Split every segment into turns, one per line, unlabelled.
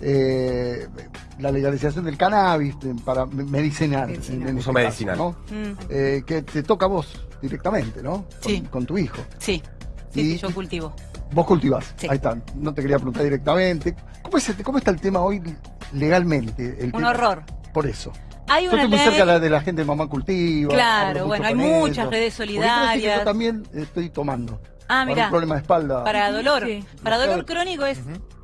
eh, la legalización del cannabis eh, para me- medicinal.
Medicinal.
en
Uso
este
medicinal.
caso, ¿no?
Mm,
Eh, que te toca a vos directamente, ¿no? Con,
Sí.
con tu hijo.
sí, sí,
Y-
sí, yo cultivo.
Vos cultivás.
Sí.
Ahí está. No te quería preguntar directamente. ¿Cómo, es, ¿Cómo está el tema hoy legalmente? El
Un
tema-
horror.
Por eso.
Hay
Yo
una
estoy muy
ley...
cerca de la, de la gente de Mamá Cultiva.
Claro, bueno, hay muchas
ellos.
redes solidarias.
Yo también estoy tomando.
Ah,
Para un
mira,
problema de espalda.
para dolor.
Sí.
Para dolor crónico es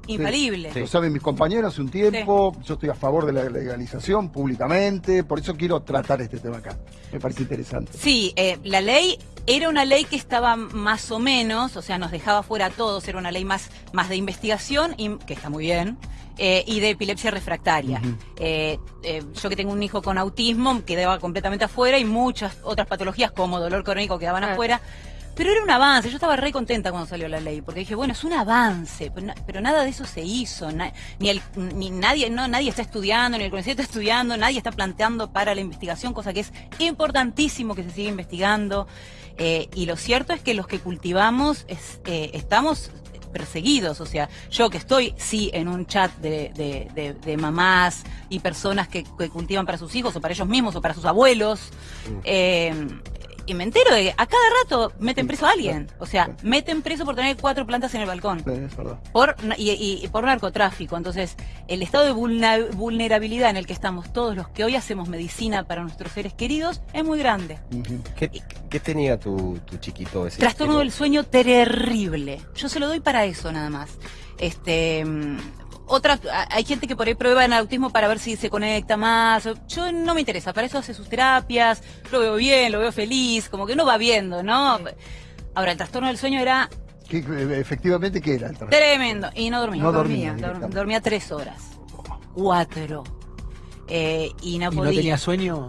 infalible.
Sí.
Lo saben mis compañeros hace un tiempo. Yo estoy a favor de la legalización públicamente. Por eso quiero tratar este tema acá. Me parece interesante.
Sí, eh, la ley era una ley que estaba más o menos, o sea, nos dejaba fuera a todos, era una ley más, más de investigación, y, que está muy bien, eh, y de epilepsia refractaria. Eh, eh, yo que tengo un hijo con autismo quedaba completamente afuera y muchas otras patologías como dolor crónico quedaban afuera. Pero era un avance, yo estaba re contenta cuando salió la ley, porque dije, bueno, es un avance, pero, na- pero nada de eso se hizo, na- ni, el, ni nadie, no, nadie está estudiando, ni el CONICET está estudiando, nadie está planteando para la investigación, cosa que es importantísimo que se siga investigando. Eh, y lo cierto es que los que cultivamos es, eh, estamos perseguidos, o sea, yo que estoy, sí, en un chat de, de- de- de mamás y personas que, que cultivan para sus hijos o para ellos mismos o para sus abuelos, eh, y me entero de que a cada rato meten preso a alguien, o sea, meten preso por tener cuatro plantas en el balcón
Es verdad.
por y, y- y por narcotráfico. Entonces, el estado de vulnerabilidad en el que estamos todos los que hoy hacemos medicina para nuestros seres queridos es muy grande.
¿Qué, qué tenía tu, tu chiquito ese?
Trastorno del sueño terrible. Yo se lo doy para eso nada más. Este otra, a- hay gente que por ahí prueba en autismo para ver si se conecta más. Yo no me interesa, para eso hace sus terapias, lo veo bien, lo veo feliz, como que no va viendo, ¿no? Ahora, el trastorno del sueño era
¿Qué- eh, efectivamente, ¿qué era el trabajo?
Tremendo. Y no dormía.
No dormía,
dormía. tres horas. Cuatro. Eh, y no
¿Y no
podía.
tenía sueño?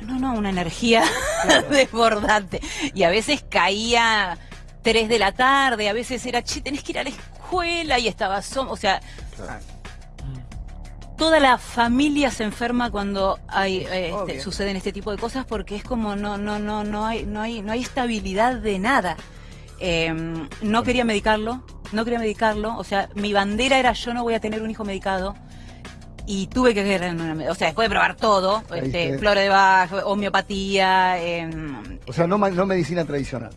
No, no, una energía desbordante. Y a veces caía tres de la tarde, a veces era, che, tenés que ir a la escuela y estaba o sea, toda la familia se enferma cuando hay eh, este, suceden este tipo de cosas porque es como no no no no hay no hay no hay estabilidad de nada. Eh, no quería medicarlo no quería medicarlo o sea mi bandera era yo no voy a tener un hijo medicado y tuve que ver en una, o sea después de probar todo este, flores de Bach homeopatía em,
O sea, no, no medicina tradicional.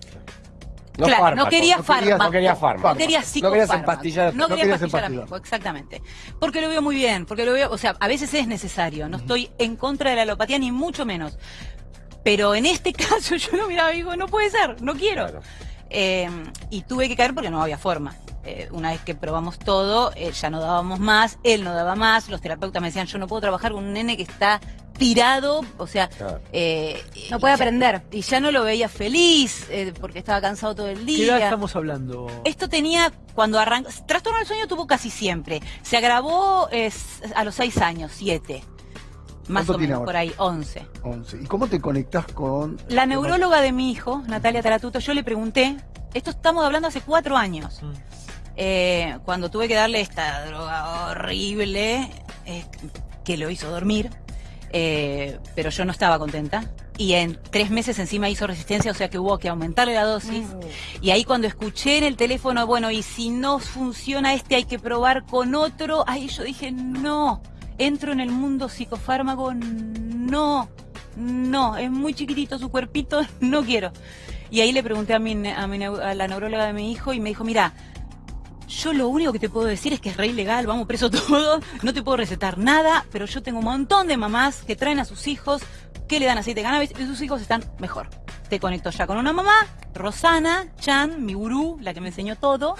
No
claro,
fármaco.
no quería fármaco.
no quería fármaco.
No quería
No querías empastillar.
No
querías
empastillar exactamente. Porque lo veo muy bien, porque lo veo, o sea, a veces es necesario. No estoy en contra de la alopatía, ni mucho menos. Pero en este caso yo lo miraba y digo, no puede ser, no quiero.
Claro.
Eh, y tuve que caer porque no había forma. Eh, una vez que probamos todo, eh, ya no dábamos más, él no daba más, los terapeutas me decían, yo no puedo trabajar con un nene que está tirado, o sea,
Claro.
eh,
No puede
ya-
aprender.
Y ya no lo veía feliz, eh, porque estaba cansado todo el
¿Qué edad
día.
estamos hablando?
Esto tenía, cuando arrancó, trastorno del sueño tuvo casi siempre. Se agravó eh, a los seis años, siete. Más
¿Cuánto
o menos,
ahora?
por ahí, once.
11. ¿Y cómo te conectás con...?
La neuróloga de mi hijo, Natalia Taratuto, yo le pregunté, esto estamos hablando hace cuatro años,
Mm.
eh, cuando tuve que darle esta droga horrible eh, que lo hizo dormir, eh, pero yo no estaba contenta. Y en tres meses encima hizo resistencia, o sea que hubo que aumentarle la dosis. Y ahí cuando escuché en el teléfono, bueno, y si no funciona este hay que probar con otro, ahí yo dije, no, entro en el mundo psicofármaco, no, no, es muy chiquitito su cuerpito, no quiero. Y ahí le pregunté a, mi, a, mi a la neuróloga de mi hijo y me dijo, mira, yo lo único que te puedo decir es que es re ilegal, vamos preso todo, no te puedo recetar nada, pero yo tengo un montón de mamás que traen a sus hijos, que le dan aceite de cannabis y sus hijos están mejor. Te conecto ya con una mamá, Rosana Chan, mi gurú, la que me enseñó todo,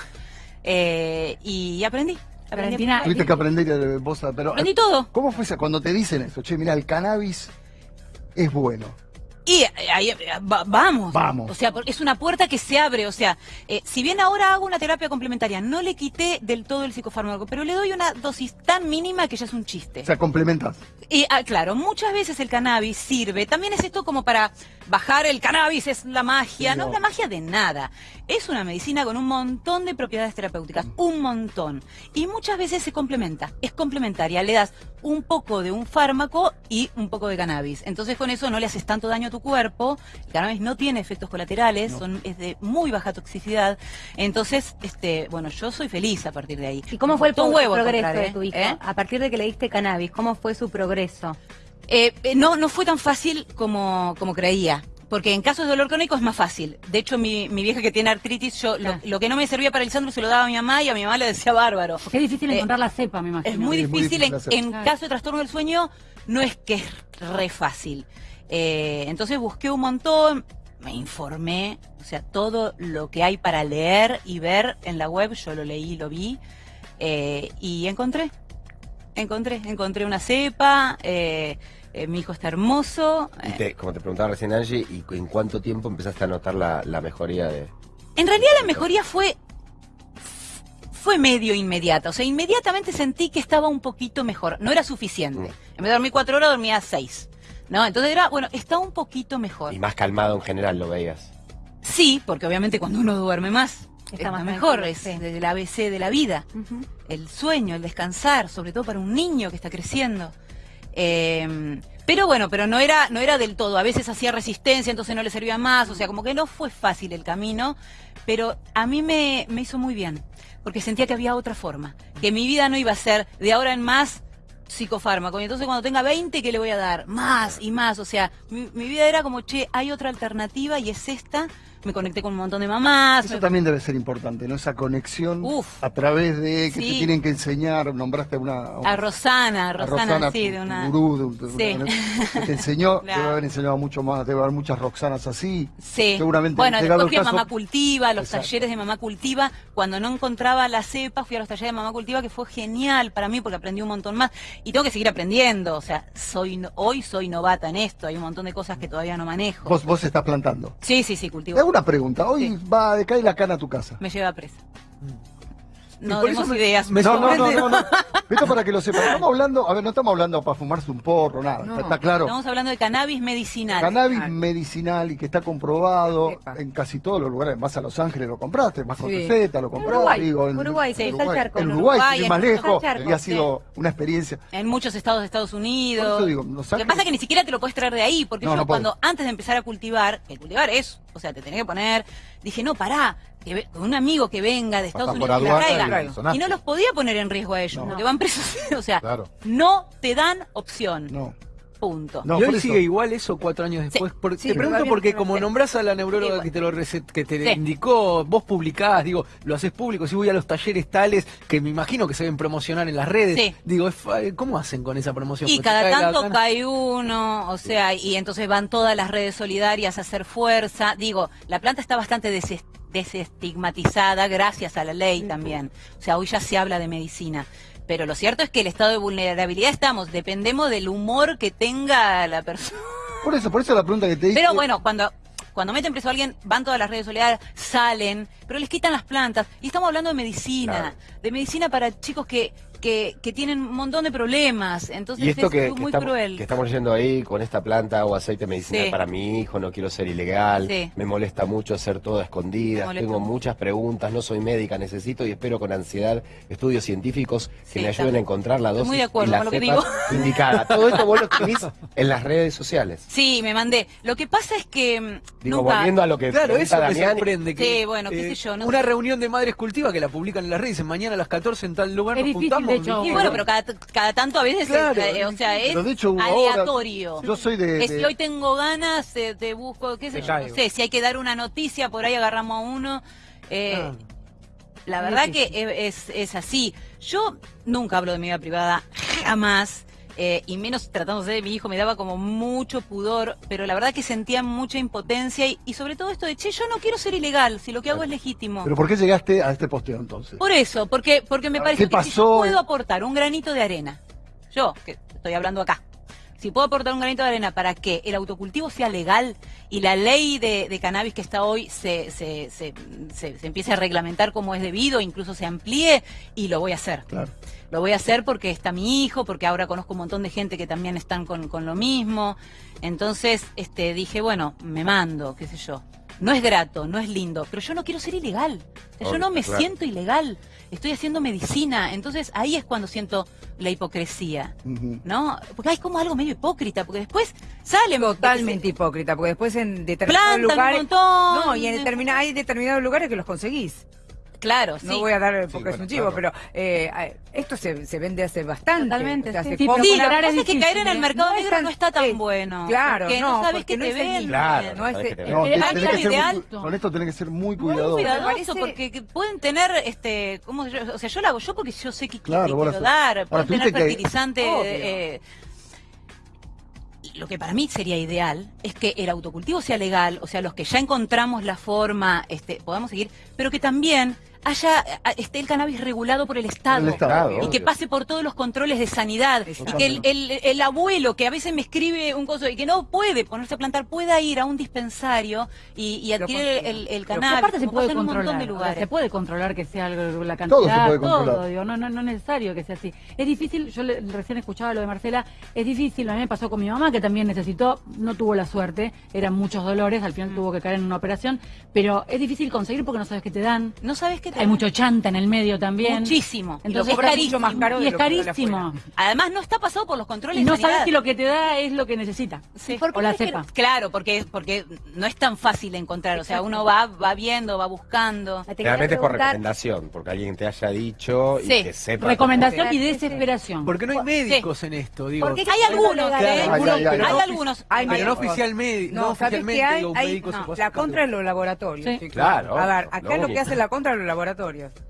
eh, y aprendí. aprendí
Valentina,
Tuviste que aprender vos. Pero,
Aprendí todo.
¿Cómo fue esa- cuando te dicen eso? Che, mira, el cannabis es bueno.
Y eh, ahí, eh, va- vamos.
Vamos.
O sea, es una puerta que se abre. O sea, eh, si bien ahora hago una terapia complementaria, no le quité del todo el psicofármaco, pero le doy una dosis tan mínima que ya es un chiste.
O sea, complementás.
Y ah, claro, muchas veces el cannabis sirve. También es esto como para bajar el cannabis, es la magia.
Sí,
no
no.
es la magia de nada. Es una medicina con un montón de propiedades terapéuticas. Un montón. Y muchas veces se complementa. Es complementaria. Le das un poco de un fármaco y un poco de cannabis. Entonces con eso no le haces tanto daño a tu tu cuerpo, el cannabis no tiene efectos colaterales, son, es de muy baja toxicidad, entonces, este, bueno, yo soy feliz a partir de ahí.
¿Y cómo fue el
huevo
progreso
encontrar,
de
¿eh?
tu hijo?
¿Eh?
A partir de que le diste cannabis, ¿cómo fue su progreso?
Eh, eh, no, no fue tan fácil como, como creía. Porque en casos de dolor crónico es más fácil. De hecho, mi, mi vieja que tiene artritis, yo lo,
Ah.
lo que no me servía para el Lisandro se lo daba a mi mamá y a mi mamá le decía bárbaro.
Porque es difícil
Eh,
encontrar la cepa, me imagino.
Es muy
Es muy
difícil, en, en caso de trastorno del sueño, no es que es re fácil. Eh, entonces busqué un montón, me informé, o sea, todo lo que hay para leer y ver en la web, yo lo leí, lo vi, eh, y encontré, encontré, encontré una cepa, eh, mi hijo está hermoso.
Y te- como te preguntaba recién Angie, ¿y en cuánto tiempo empezaste a notar la, la mejoría de...?
En realidad la mejoría fue fue medio inmediata, o sea, inmediatamente sentí que estaba un poquito mejor, no era suficiente.
Mm.
En vez de dormir cuatro horas, dormía seis. ¿No? Entonces era, bueno, está un poquito mejor.
Y más calmado en general lo veías.
Sí, porque obviamente cuando uno duerme más,
Está
está
más
mejor, es el ABC de la vida. El sueño, el descansar, sobre todo para un niño que está creciendo. Eh, pero bueno, pero no era, no era del todo. A veces hacía resistencia, entonces no le servía más. O sea, como que no fue fácil el camino, pero a mí me, me hizo muy bien, porque sentía que había otra forma, que mi vida no iba a ser de ahora en más psicofármaco. Y entonces cuando tenga 20, ¿qué le voy a dar? Más y más. O sea, mi, mi vida era como, che, hay otra alternativa y es esta. Me conecté con un montón de mamás.
Eso
me-
también debe ser importante, ¿no? Esa conexión
Uf.
a través de que
Sí.
te tienen que enseñar, nombraste a una...
A Rosana,
a
Rosana, sí,
tu-
de una...
gurú, de un- de
Sí.
una- que te enseñó,
Claro.
debe haber enseñado mucho más, debe haber muchas Roxanas así.
Sí.
Seguramente,
bueno, después fui a Mamá Cultiva, los
Exacto.
talleres de Mamá Cultiva. Cuando no encontraba la cepa, fui a los talleres de Mamá Cultiva, que fue genial para mí porque aprendí un montón más. Y tengo que seguir aprendiendo. O sea, soy hoy soy novata en esto. Hay un montón de cosas que todavía no manejo.
Vos, vos estás plantando.
Sí, sí, sí, cultivo.
Hago una pregunta. Hoy
Sí.
va a decaer la cana a tu casa.
Me lleva presa.
Y
No demos
me-
ideas.
me
No, no, no, no, no. Esto para que lo sepan. Estamos hablando, a ver, no estamos hablando para fumarse un porro, nada.
No.
Está, está claro.
Estamos hablando de cannabis medicinal.
Cannabis
Claro.
medicinal y que está comprobado
Epa.
en casi todos los lugares. Vas a Los Ángeles, lo compraste, vas con
Sí.
receta, lo compraste.
Uruguay,
digo, en
Uruguay, sí, está el charco.
En Uruguay,
Uruguay, en
más lejos,
charcos,
y ha sido una experiencia.
en muchos estados de Estados Unidos.
Por eso digo, Los
Lo que pasa es que ni siquiera te lo puedes traer de ahí, porque
No,
yo cuando antes de empezar a cultivar, que cultivar es, o sea, te tenés que poner, dije, no, pará, que ve- con un amigo que venga de Estados Unidos y la
y
traiga. Y no los podía poner en riesgo a ellos,
No.
porque van presos, o sea,
Claro.
no te dan opción,
No,
punto.
no,
y hoy sigue igual eso cuatro años después. Por-
sí,
te pregunto porque como
sé.
nombrás a la neuróloga que te lo recet- que te
Sí.
indicó, vos publicás, digo, lo haces público, si voy a los talleres tales que me imagino que se deben promocionar en las redes.
Sí.
Digo, fa- ¿cómo hacen con esa promoción?
Y
Porque
cada
cae
tanto cae uno, o sea, y entonces van todas las redes solidarias a hacer fuerza. Digo, la planta está bastante deses- desestigmatizada gracias a la ley también. O sea, hoy ya se habla de medicina. Pero lo cierto es que el estado de vulnerabilidad estamos, dependemos del humor que tenga la persona.
Por eso, por eso la pregunta que te hice.
Pero bueno, cuando, cuando meten preso a alguien, van todas las redes solidarias, salen, pero les quitan las plantas. Y estamos hablando de medicina,
Claro.
de medicina para chicos que, que, que tienen un montón de problemas. Entonces
Y esto
es
que, que
muy
estamos,
cruel.
que estamos yendo ahí con esta planta o aceite medicinal
Sí.
para mi hijo, no quiero ser ilegal,
Sí.
me molesta mucho hacer todo a
Me
escondidas, tengo muchas preguntas, no soy médica, necesito y espero con ansiedad estudios científicos que
Sí,
me ayuden a encontrar la dosis
muy de acuerdo
y la
con lo que digo.
indicada. Todo esto vos lo escribís en las redes sociales.
Sí, me mandé. Lo que pasa es que mm,
Digo,
nunca...
volviendo a lo que
Claro, eso me
Damián,
sorprende. Que,
Sí, bueno, qué sé yo, no
una
sé.
reunión de madres cultivas que la publican en las redes, dicen mañana a las 14 en tal lugar
Es
nos
difícil,
juntamos.
De hecho,
Y bueno, pero cada, cada tanto a veces,
Claro,
es, eh, o sea, es
hecho ahora-
aleatorio.
Yo soy de.
Es
de-
hoy tengo ganas, eh, te busco, qué sé yo, no sé, si hay que dar una noticia, por ahí agarramos a uno. Eh,
Ah.
La verdad que es, es así. Yo nunca hablo de mi vida privada, jamás. Eh, y menos tratándose de mi hijo, me daba como mucho pudor, pero la verdad que sentía mucha impotencia y, y sobre todo esto de, che, yo no quiero ser ilegal, si lo que hago es legítimo.
Pero ¿por qué llegaste a este posteo entonces?
Por eso, porque, porque me parece
¿qué
que si yo puedo aportar un granito de arena, yo, que estoy hablando acá, si puedo aportar un granito de arena para que el autocultivo sea legal y la ley de, de cannabis que está hoy se, se, se, se- se empiece a reglamentar como es debido, incluso se amplíe, y lo voy a hacer.
Claro.
Lo voy a hacer porque está mi hijo, porque ahora conozco un montón de gente que también están con, con lo mismo. Entonces, este, dije, bueno, me mando, qué sé yo. No es grato, no es lindo, pero yo no quiero ser ilegal. O sea, yo no me
claro.
siento ilegal. Estoy haciendo medicina. Entonces ahí es cuando siento la hipocresía. ¿No? Porque hay como algo medio hipócrita, porque después salen
Totalmente hipócrita, porque después en determinados
Plantan un
lugares.
montón.
No, y en hay determinados lugares que los conseguís.
Claro, sí.
No voy a dar porque es
bueno,
un chivo,
claro.
pero eh, esto se, se vende hace bastante.
Totalmente,
O sea,
sí.
se
Sí,
compra-
Sí, que
es
es que caer en el
¿eh?
mercado
No es
negro
tan-
no está tan
eh,
bueno.
claro,
porque
no,
no sabes que
no
te
es el-
ven.
Claro,
no es
que te
No,
algo
que ser muy-
ideal.
con esto tenés que ser muy
Muy
cuidadoso.
cuidadoso,
parece-
porque que pueden tener, este, ¿cómo se llama? O sea, yo lo hago yo porque yo sé que,
Claro,
quiero dar, pueden tener fertilizante. Lo que para mí sería ideal es que el autocultivo sea legal, o sea, los que ya encontramos la forma, este, podamos seguir, pero que también haya a- esté el cannabis regulado por el Estado.
El Estado,
y que pase por todos los controles de sanidad
Exacto.
y que el, el- el abuelo que a veces me escribe un coso y que no puede ponerse a plantar pueda ir a un dispensario y, y adquirir el, el cannabis
aparte se puede controlar,
de lugares
se puede controlar que sea algo- la cantidad,
Todo se puede controlar.
todo, digo, no, no, no es necesario que sea así. Es difícil, yo le- recién escuchaba lo de Marcela, es difícil, a mí me pasó con mi mamá que también necesitó, no tuvo la suerte, eran muchos dolores, al
Mm.
final tuvo que caer en una operación, pero es difícil conseguir porque no sabes qué te dan.
no sabes qué te
Hay mucho chanta en el medio también.
muchísimo y lo
Entonces es
mucho
carísimo.
más
caro de
y es carísimo.
además no está pasado por los controles
Y no
de
sabes si lo que te da es lo que necesita.
Sí.
O la cepa.
Claro, porque, porque no es tan fácil de encontrar. O sea, uno va, va viendo, va buscando.
Realmente es por recomendación, porque alguien te haya dicho y
Sí.
que sepa.
Recomendación y desesperación.
Porque no hay médicos en esto, digo.
Porque
Hay algunos,
Claro,
¿eh?
algunos,
Hay, hay,
pero
hay.
algunos.
Hay
pero no
médicos.
oficialmente, no,
No, ¿sabés
oficialmente, digo, un
Hay-
médico se
no,
puede
la contra de los laboratorios.
Sí.
Claro,
A ver, acá lo que hace la contra de los laboratorios.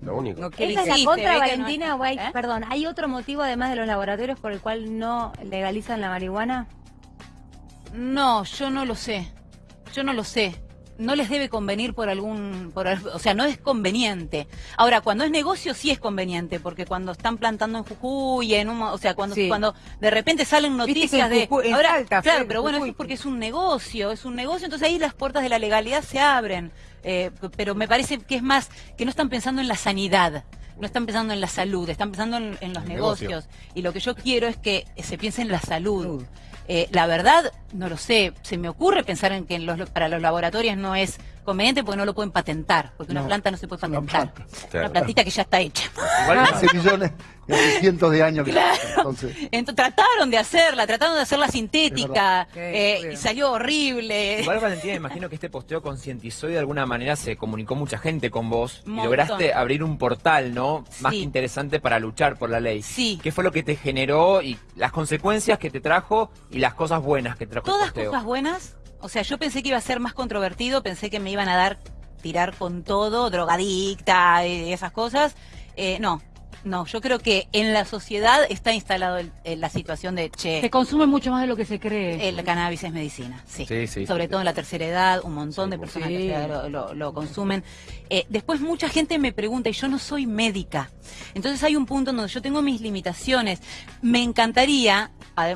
Lo único.
No
¿Es
quiere
la contra, Valentina?
no- ¿eh?
Perdón, ¿hay otro motivo además de los laboratorios por el cual no legalizan la marihuana?
No, yo no lo sé. Yo no lo sé. No les debe convenir por algún, por, o sea, no es conveniente. Ahora, cuando es negocio sí es conveniente, porque cuando están plantando en Jujuy, en un, o sea, cuando,
Sí.
cuando de repente salen noticias de,
Jujuy-
ahora,
Salta
claro, pero bueno, eso es porque es un negocio, es un negocio, entonces ahí las puertas de la legalidad se abren. Eh, pero me parece que es más que no están pensando en la sanidad. No están pensando en la salud, están pensando en, en los negocios.
negocio.
Y lo que yo quiero es que se piense en la salud. Eh, la verdad, no lo sé. Se me ocurre pensar en que en los, para los laboratorios no es conveniente porque no lo pueden patentar. Porque una
No,
planta no se puede
una
patentar.
planta.
Una
Claro.
plantita que ya está hecha.
Hace millones, hace cientos de años. que- Entonces,
Entonces, trataron de hacerla, trataron de hacerla sintética eh, y salió horrible.
Igual Valentina, me imagino que este posteo concientizó y de alguna manera se comunicó mucha gente con vos y lograste abrir un portal, ¿no? Más
Sí.
que interesante para luchar por la ley.
Sí.
¿Qué fue lo que te generó y las consecuencias que te trajo y las cosas buenas que trajo
Todas
el posteo?
cosas buenas. O sea, yo pensé que iba a ser más controvertido, pensé que me iban a dar tirar con todo, drogadicta y esas cosas. Eh, no, no, yo creo que en la sociedad está instalado el- el- la situación de, che,
Se consume mucho más de lo que se cree.
el cannabis es medicina, sí.
Sí, sí,
Sobre
sí.
todo en la tercera edad, un montón
Sí,
de personas edad lo, lo- lo consumen. Eh, después mucha gente me pregunta, y yo no soy médica. Entonces hay un punto en donde yo tengo mis limitaciones. Me encantaría,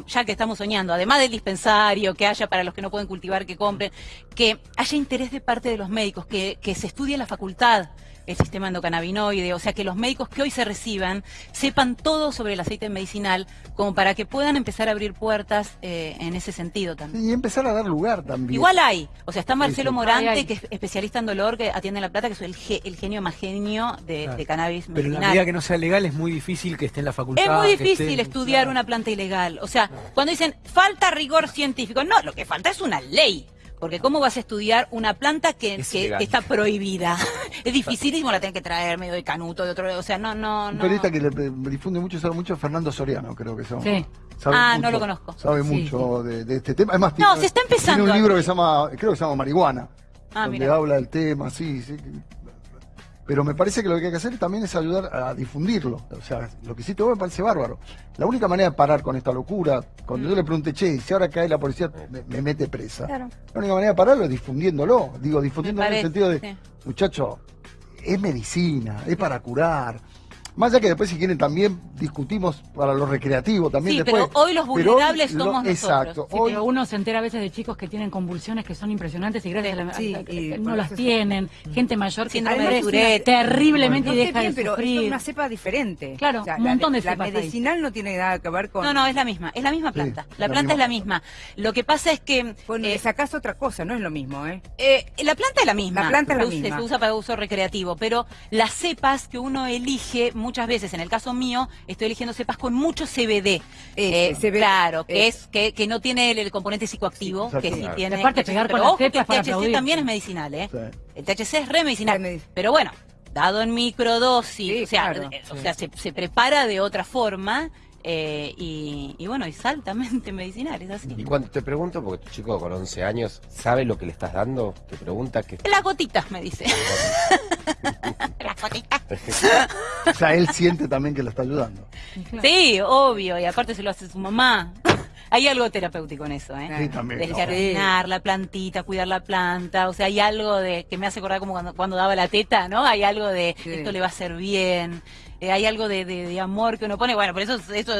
ya que estamos soñando, además del dispensario, que haya para los que no pueden cultivar, que compren, que haya interés de parte de los médicos, que, que se estudie en la facultad el sistema endocannabinoide, o sea, que los médicos que hoy se reciban sepan todo sobre el aceite medicinal, como para que puedan empezar a abrir puertas eh, en ese sentido también.
y empezar a dar lugar también.
Igual hay, o sea, está Marcelo. Morante, que es especialista en dolor, que atiende en La Plata, que es el, ge- el genio más genio de,
Claro.
de cannabis
Pero en la
medicinal.
medida que no sea legal es muy difícil que esté en la facultad.
Es muy
que
difícil
esté-
estudiar
claro.
una planta ilegal. O sea, cuando dicen falta rigor científico, no, lo que falta es una ley. Porque ¿cómo vas a estudiar una planta que,
Es
está prohibida? es dificilísimo, la tenés que traer medio de canuto, de otro, o sea, no, no,
Un
no.
periodista que le, difunde mucho, sabe mucho, Fernando Soriano, creo que llama.
Sí.
Sabe
Ah, no lo conozco.
Sabe
Sí,
mucho De, de este tema. Además,
No,
tiene-
se está empezando
Tiene un libro que se llama, creo que se llama Marihuana,
Ah,
donde habla del tema, sí, sí. Pero me parece que lo que hay que hacer también es ayudar a difundirlo. O sea, lo que hiciste vos me parece bárbaro. La única manera de parar con esta locura, cuando
Mm.
yo le pregunté, che, si ahora cae la policía, me, me mete presa.
Claro.
La única manera de pararlo es difundiéndolo. Digo, difundiéndolo en el sentido de,
sí.
muchacho, es medicina, es para curar. Más allá que después si quieren también discutimos para lo recreativo también
Sí,
después.
pero hoy los
Pero
vulnerables
lo-
somos
Exacto.
nosotros.
Sí,
hoy
pero uno se entera a veces de chicos que tienen convulsiones que son impresionantes y gracias a la
Sí,
a-
y
no las
eso-
tienen. Gente mayor que
Tourette.
terriblemente
No
y deja
bien,
de
pero
sufrir.
es una cepa diferente.
Claro, un montón de cepas
La medicinal no tiene nada que ver con...
No, no, es la misma, es la misma
Sí,
planta.
la
La planta
misma
es la misma. Lo que pasa es que
Con,
eh,
sacás otra cosa, no es lo mismo, ¿eh?
eh, la planta es la misma.
La planta es la misma.
Se usa para uso recreativo, pero las cepas que uno elige muchas veces, en el caso mío, estoy eligiendo cepas con mucho CBD. Eh,
CBD,
claro, que
ese.
es que, que no tiene el, el componente psicoactivo,
Sí,
que sí tiene.
Aparte
el
pegar
pero
con las
ojo que
cepas
el
para
THC
aplaudir.
también es medicinal, ¿eh?
Sí.
El THC es re medicinal. Pero bueno, dado en microdosis,
Sí,
o sea,
claro,
eh, o
sí.
sea se, se prepara de otra forma eh, y, y bueno, es altamente medicinal, es así.
Y cuando te pregunto, porque tu chico con 11 años sabe lo que le estás dando, te pregunta que...
Las gotitas, me dice. Las gotitas.
O sea, él siente también que lo está ayudando.
Sí, obvio, y aparte se lo hace su mamá. Hay algo terapéutico en eso, ¿eh?
Sí, también.
La plantita, cuidar la planta, o sea, hay algo de que me hace acordar como cuando, cuando daba la teta, ¿no? Hay algo de
Sí.
esto le va a hacer bien, eh, hay algo de, de- de amor que uno pone, bueno, por eso eso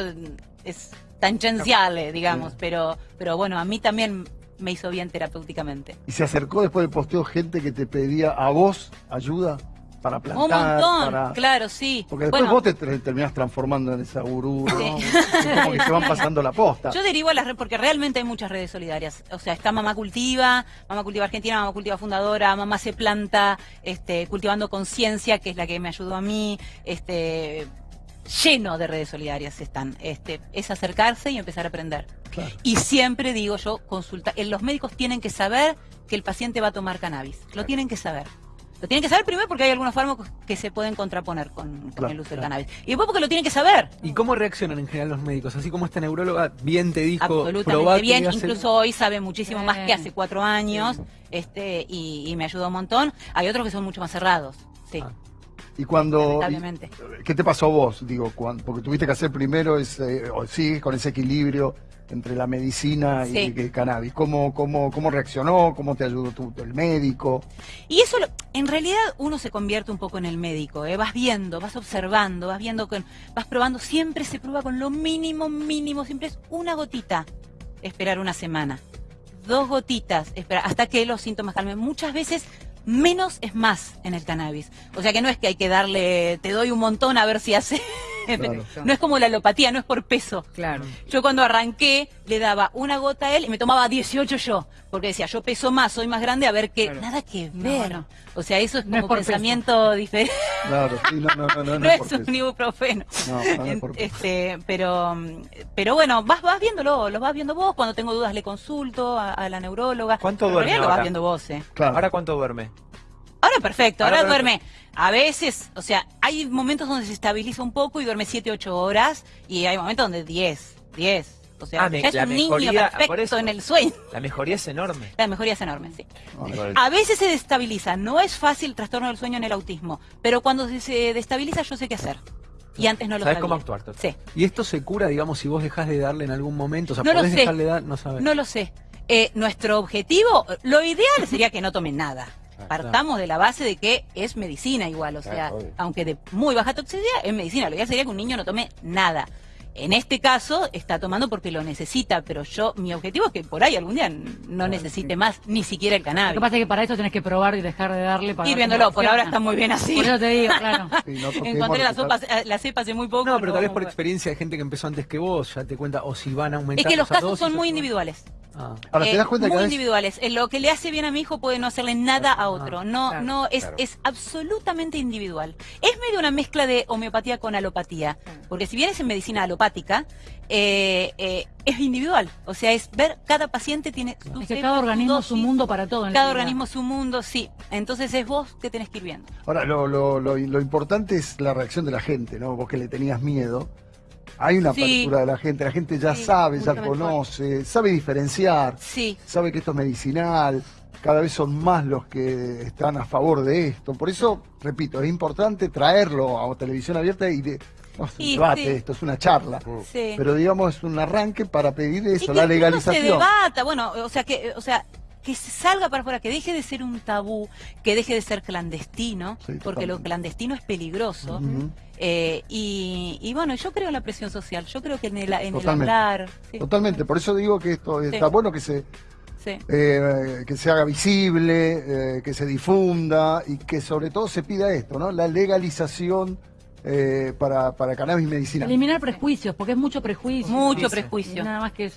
es tangencial, eh, digamos, pero pero bueno, a mí también me hizo bien terapéuticamente.
Y se acercó después del posteo gente que te pedía a vos ayuda para plantar.
Un montón,
para-
claro, sí.
Porque después
Bueno,
vos te ter- terminás transformando en esa gurú, ¿no?
Sí.
Es como que se van pasando la posta.
Yo derivo a las redes porque realmente hay muchas redes solidarias. O sea, está Mamá Cultiva, Mamá Cultiva Argentina, Mamá Cultiva Fundadora, Mamá se planta, este, cultivando conciencia, que es la que me ayudó a mí, este, lleno de redes solidarias están. Este, es acercarse y empezar a aprender.
Claro.
Y siempre digo yo, consulta, eh, los médicos tienen que saber que el paciente va a tomar cannabis. Lo tienen que saber. Lo tienen que saber primero porque hay algunos fármacos que se pueden contraponer con, con
Claro,
el uso
claro.
del cannabis. Y después porque lo tienen que saber.
¿Y cómo reaccionan en general los médicos? Así como esta neuróloga bien te dijo,
Absolutamente
que
bien, incluso hoy sabe muchísimo más que hace cuatro años, este, y, y me ayudó un montón. Hay otros que son mucho más cerrados, sí,
Ah.
Y cuando. y- ¿Qué te pasó a vos? Digo, cuando, porque tuviste que hacer primero ese, o sigues con ese equilibrio entre la medicina y
Sí.
el cannabis. ¿Cómo, cómo, ¿Cómo reaccionó? ¿Cómo te ayudó tu, el médico?
Y eso, lo- en realidad, uno se convierte un poco en el médico, ¿eh? vas viendo, vas observando, vas viendo, con, vas probando, siempre se prueba con lo mínimo, mínimo, siempre es una gotita, esperar una semana, dos gotitas, esperar, hasta que los síntomas calmen. Muchas veces menos es más en el cannabis. O sea que no es que hay que darle, te doy un montón a ver si hace.
Claro.
No es como la alopatía, no es por peso.
Claro.
Yo cuando arranqué le daba una gota a él y me tomaba 18 yo, porque decía, yo peso más, soy más grande, a ver qué,
Claro.
nada que ver.
no.
O sea, eso es
No
como
es por peso.
pensamiento diferente,
Claro, sí, no, no, no, no, es por
un
peso.
ibuprofeno.
No, no es por peso.
Este, pero, pero bueno, vas, vas viéndolo, lo vas viendo vos, cuando tengo dudas le consulto a, a la neuróloga.
¿Cuánto
Pero
duerme
realidad lo vas
ahora?
viendo vos, eh.
Claro.
¿Ahora cuánto duerme?
Ahora perfecto, ahora,
Ahora
duerme. A veces, o sea, hay momentos donde se estabiliza un poco y duerme 7, 8 horas y hay momentos donde 10, 10. O sea,
Ah, me-
ya es
la
un niño
mejoría, por
perfecto
eso.
en el sueño.
La mejoría es enorme.
La mejoría es enorme, sí.
El-
A veces se destabiliza, no es fácil el trastorno del sueño en el autismo, pero cuando se- destabiliza yo sé qué hacer. Y antes no lo
¿Sabes
sabía.
cómo actuar?
Sí.
¿Y esto se cura, digamos, si vos dejás de darle en algún momento? O sea,
No lo
podés
sé.
dejarle dar, no sabes.
No lo sé. Eh, nuestro objetivo, lo ideal sería que no tomen nada. Partamos de la base de que es medicina igual, o sea, aunque de muy baja toxicidad, es medicina. Lo ideal sería que un niño no tome nada. En este caso está tomando porque lo necesita, pero yo, mi objetivo es que por ahí algún día no necesite más ni siquiera el
Lo
cannabis.
que pasa es que para eso tenés que probar y dejar de darle para
Ir viéndolo, por ahora está muy bien así.
Por eso te digo, claro.
Sí, no
Encontré la,
lo que
sopa,
está-
eh, la cepa hace muy poco.
No, pero tal vez por experiencia de gente que empezó antes que vos, ya te cuenta, o si van a
Es
aumentar
que los casos
dosis,
son muy individuales.
Ah.
Ahora, ¿te
Eh,
das cuenta que
muy individuales. Eh, Lo que le hace bien a mi hijo puede no hacerle nada a otro. No,
Claro,
no es,
claro.
es absolutamente individual. Es medio una mezcla de homeopatía con alopatía, porque si bien es en medicina eh, eh, es individual. O sea, es ver cada paciente tiene su
Es que cada
su
organismo su
dosis,
mundo para todo. en
Cada organismo su mundo, sí. Entonces es vos que tenés que ir viendo.
Ahora, lo, lo, lo, lo importante es la reacción de la gente, ¿no? Vos que le tenías miedo. Hay una
Sí.
apertura de la gente, la gente ya
Sí,
sabe, ya
mejor.
conoce, sabe diferenciar,
Sí.
sabe que esto es medicinal, cada vez son más los que están a favor de esto. Por eso, repito, es importante traerlo a televisión abierta y de, no es un
Y
debate
sí.
esto, es una charla.
Sí.
Pero digamos, es un arranque para pedir
Y
eso,
que
la
uno se
legalización.
debata, bueno, o sea que, o sea, que se salga para afuera, que deje de ser un tabú, que deje de ser clandestino,
Sí,
porque lo clandestino es peligroso. Eh, y, y bueno, yo creo en la presión social, yo creo que en el, en el
Totalmente.
hablar. sí.
Totalmente, por eso digo que esto está
Sí.
bueno que se
Sí.
eh, que se haga visible, eh, que se difunda y que sobre todo se pida esto, ¿no? La legalización eh, para, para cannabis medicinal.
Eliminar prejuicios, porque es mucho prejuicio.
Mucho prejuicio.
Nada más que eso.